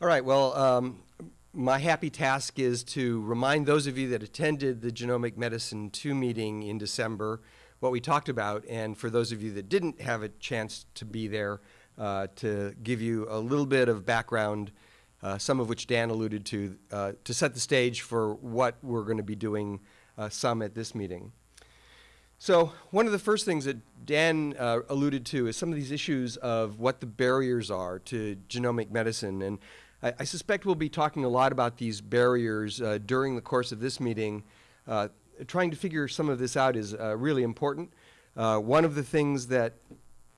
All right, well, um, my happy task is to remind those of you that attended the Genomic Medicine 2 meeting in December what we talked about, and for those of you that didn't have a chance to be there, uh, to give you a little bit of background, uh, some of which Dan alluded to, uh, to set the stage for what we're going to be doing uh, some at this meeting. So one of the first things that Dan uh, alluded to is some of these issues of what the barriers are to genomic medicine. And I, I suspect we'll be talking a lot about these barriers uh, during the course of this meeting. Uh, trying to figure some of this out is uh, really important. Uh, one of the things that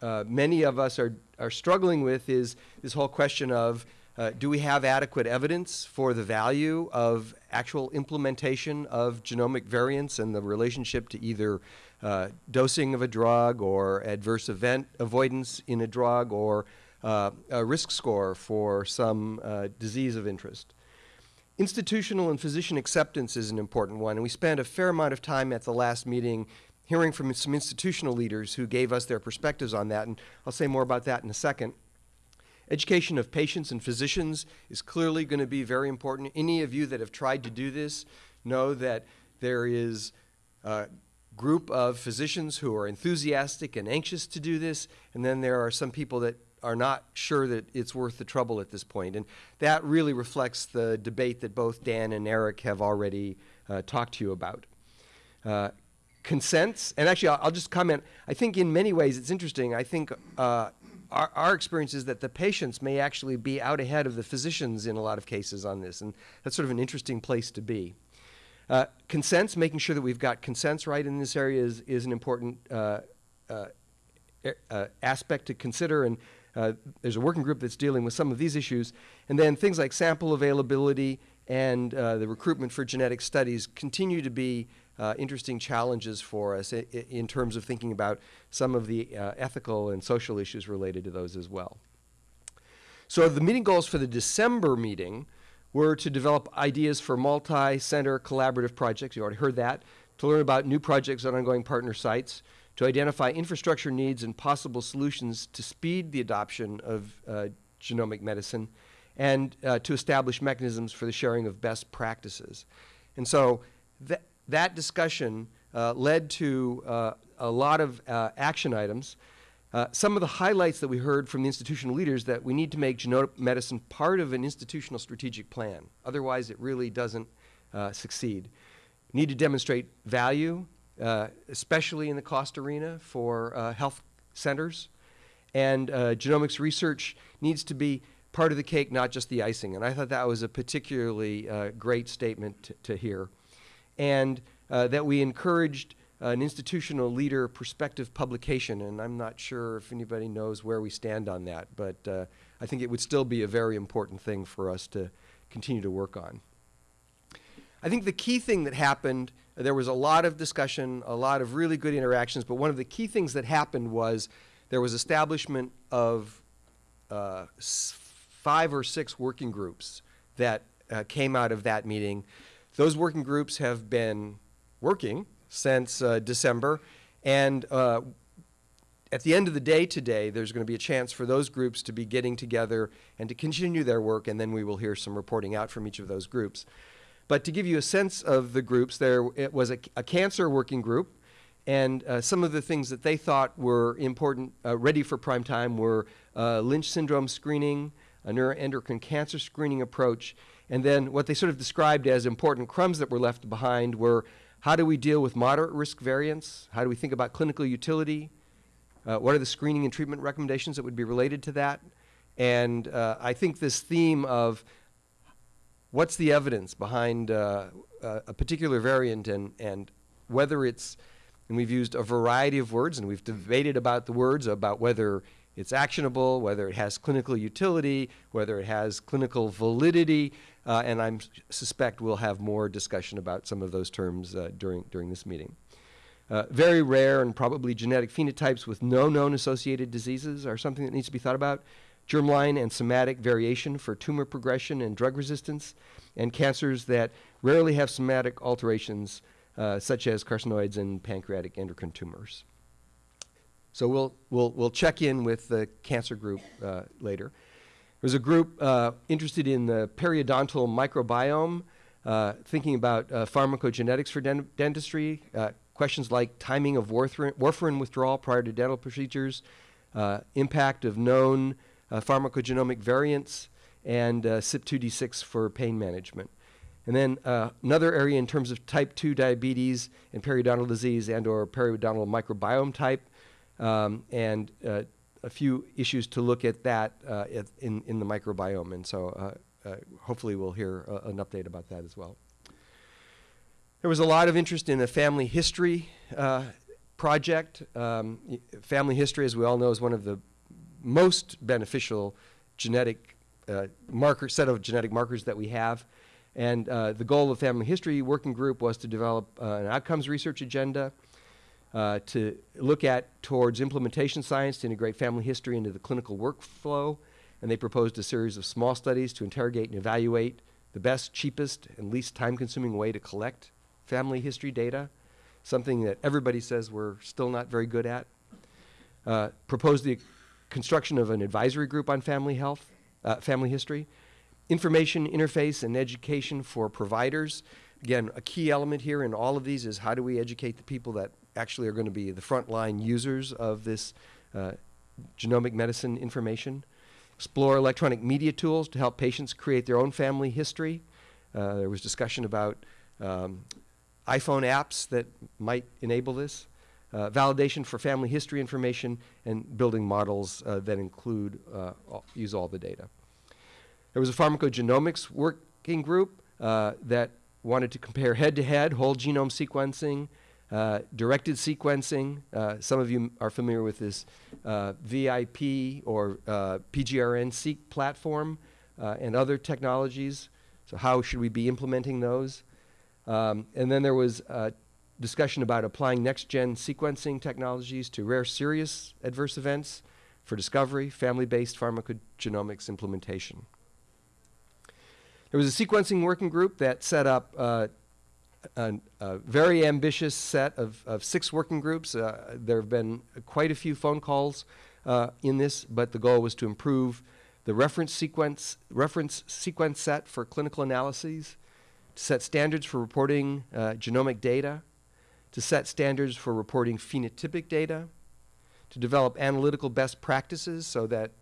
uh, many of us are, are struggling with is this whole question of uh, do we have adequate evidence for the value of actual implementation of genomic variants and the relationship to either uh, dosing of a drug or adverse event avoidance in a drug or uh, a risk score for some uh, disease of interest? Institutional and physician acceptance is an important one, and we spent a fair amount of time at the last meeting hearing from some institutional leaders who gave us their perspectives on that, and I'll say more about that in a second. Education of patients and physicians is clearly going to be very important. Any of you that have tried to do this know that there is a group of physicians who are enthusiastic and anxious to do this, and then there are some people that are not sure that it's worth the trouble at this point. And that really reflects the debate that both Dan and Eric have already uh, talked to you about. Uh, consents, and actually I'll, I'll, just comment, I think in many ways it's interesting. I think uh, our, our experience is that the patients may actually be out ahead of the physicians in a lot of cases on this, and that's sort of an interesting place to be. Uh, consents, making sure that we've got consents right in this area is, is an important uh, uh, aspect to consider, and uh, there's a working group that's dealing with some of these issues. And then things like sample availability and uh, the recruitment for genetic studies continue to be uh, interesting challenges for us in terms of thinking about some of the uh, ethical and social issues related to those as well. So the meeting goals for the December meeting were to develop ideas for multi-center collaborative projects, you already heard that, to learn about new projects on ongoing partner sites, to identify infrastructure needs and possible solutions to speed the adoption of uh, genomic medicine, and uh, to establish mechanisms for the sharing of best practices. And so that, that discussion uh, led to uh, a lot of uh, action items. Uh, some of the highlights that we heard from the institutional leaders that we need to make genomic medicine part of an institutional strategic plan. Otherwise, it really doesn't succeed. Need to demonstrate value, especially in the cost arena for health centers. And genomics research needs to be part of the cake, not just the icing. And I thought that was a particularly great statement to, hear and uh, that we encouraged an institutional leader perspective publication. And I'm not sure if anybody knows where we stand on that, but uh, I think it would still be a very important thing for us to continue to work on. I think the key thing that happened, uh, there was a lot of discussion, a lot of really good interactions, but one of the key things that happened was there was establishment of uh, five or six working groups that uh, came out of that meeting those working groups have been working since uh, December, and uh, at the end of the day today, there's going to be a chance for those groups to be getting together and to continue their work, and then we will hear some reporting out from each of those groups. But to give you a sense of the groups, there it was a, a cancer working group, and uh, some of the things that they thought were important, uh, ready for prime time, were uh, Lynch syndrome screening, a neuroendocrine cancer screening approach, and then what they sort of described as important crumbs that were left behind were how do we deal with moderate risk variants? How do we think about clinical utility? Uh, what are the screening and treatment recommendations that would be related to that? And uh, I think this theme of what's the evidence behind uh, a particular variant and, and whether it's, and we've used a variety of words and we've debated about the words about whether it's actionable, whether it has clinical utility, whether it has clinical validity, uh, and I suspect we'll have more discussion about some of those terms uh, during, during this meeting. Uh, very rare and probably genetic phenotypes with no known associated diseases are something that needs to be thought about. Germline and somatic variation for tumor progression and drug resistance, and cancers that rarely have somatic alterations, uh, such as carcinoids and pancreatic endocrine tumors. So we'll, we'll, we'll check in with the cancer group uh, later. There's a group uh, interested in the periodontal microbiome, uh, thinking about uh, pharmacogenetics for den- dentistry, uh, questions like timing of warfarin, withdrawal prior to dental procedures, uh, impact of known uh, pharmacogenomic variants, and CYP2D6 for pain management. And then another area in terms of type 2 diabetes and periodontal disease and or periodontal microbiome type, um, and a few issues to look at that uh, in, in the microbiome. And so uh, uh, hopefully we'll hear an update about that as well. There was a lot of interest in a family history uh, project. Um, family history, as we all know, is one of the most beneficial genetic uh, marker set of genetic markers that we have. And uh, the goal of Family History Working Group was to develop an outcomes research agenda uh, to look at towards implementation science to integrate family history into the clinical workflow. And they proposed a series of small studies to interrogate and evaluate the best, cheapest, and least time consuming way to collect family history data, something that everybody says we're still not very good at. Uh, proposed the construction of an advisory group on family health, uh, family history, information interface and education for providers. Again, a key element here in all of these is how do we educate the people that actually are going to be the frontline users of this uh, genomic medicine information. Explore electronic media tools to help patients create their own family history. Uh, there was discussion about um, iPhone apps that might enable this. Uh, validation for family history information and building models uh, that include, uh, all, use all the data. There was a pharmacogenomics working group uh, that wanted to compare head-to-head -head whole genome sequencing uh, directed sequencing, uh, some of you are familiar with this uh, VIP or uh, PGRN-seq platform uh, and other technologies. So how should we be implementing those? Um, and then there was discussion about applying next-gen sequencing technologies to rare serious adverse events for discovery, family-based pharmacogenomics implementation. There was a sequencing working group that set up a, a, very ambitious set of, of six working groups. Uh, there have been quite a few phone calls uh, in this, but the goal was to improve the reference sequence, reference sequence set for clinical analyses, to set standards for reporting uh, genomic data, to set standards for reporting phenotypic data, to develop analytical best practices so that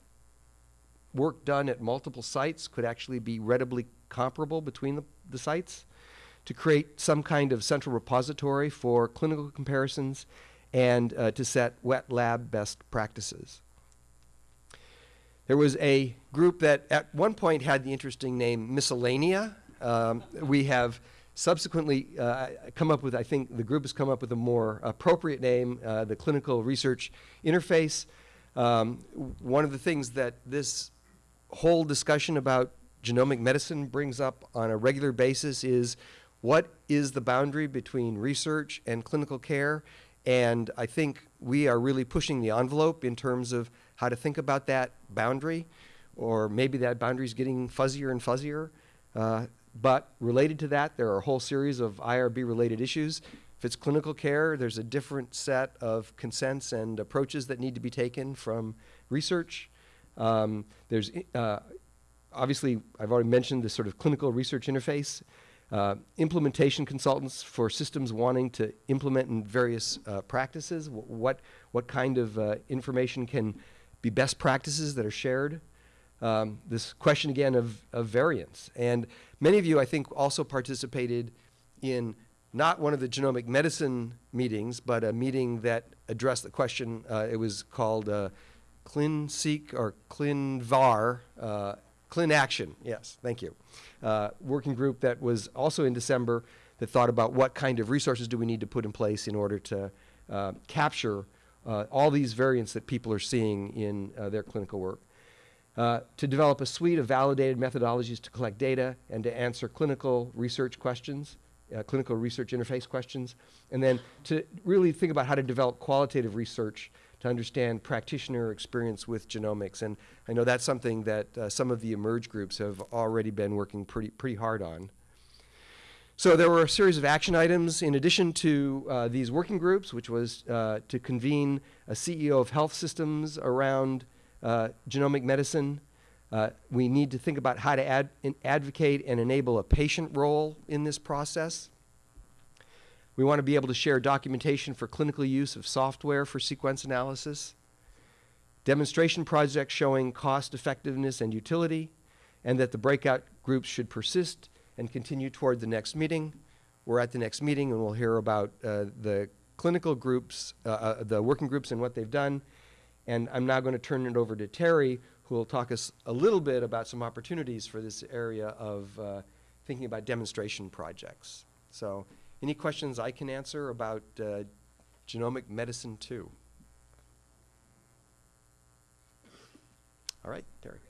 work done at multiple sites could actually be readily comparable between the, the sites, to create some kind of central repository for clinical comparisons and uh, to set wet lab best practices. There was a group that at one point had the interesting name Miscellanea. Um, we have subsequently uh, come up with, I think the group has come up with a more appropriate name, uh, the Clinical Research Interface. Um, one of the things that this whole discussion about genomic medicine brings up on a regular basis is what is the boundary between research and clinical care? And I think we are really pushing the envelope in terms of how to think about that boundary, or maybe that boundary is getting fuzzier and fuzzier. Uh, but related to that, there are a whole series of IRB related issues. If it's clinical care, there's a different set of consents and approaches that need to be taken from research. Um, there's uh, obviously, I've already mentioned the sort of clinical research interface. Uh, implementation consultants for systems wanting to implement in various uh, practices. what, what kind of uh, information can be best practices that are shared? Um, this question again of, of variance. And many of you, I think, also participated in not one of the genomic medicine meetings, but a meeting that addressed the question. Uh, it was called uh, ClinSeq or ClinVar, uh, ClinAction, yes, thank you. Uh, working group that was also in December that thought about what kind of resources do we need to put in place in order to uh, capture uh, all these variants that people are seeing in uh, their clinical work. Uh, to develop a suite of validated methodologies to collect data and to answer clinical research questions, uh, clinical research interface questions, and then to really think about how to develop qualitative research to understand practitioner experience with genomics. And I know that's something that uh, some of the eMERGE groups have already been working pretty, pretty hard on. So there were a series of action items in addition to uh, these working groups, which was uh, to convene a CEO of health systems around uh, genomic medicine, Uh, we need to think about how to ad- advocate and enable a patient role in this process. We want to be able to share documentation for clinical use of software for sequence analysis, demonstration projects showing cost effectiveness and utility, and that the breakout groups should persist and continue toward the next meeting. We're at the next meeting and we'll hear about uh, the clinical groups, uh, uh, the working groups and what they've done. And I'm now going to turn it over to Terry, who will talk us a little bit about some opportunities for this area of uh, thinking about demonstration projects. So, any questions I can answer about uh, genomic medicine 2? All right, Terry.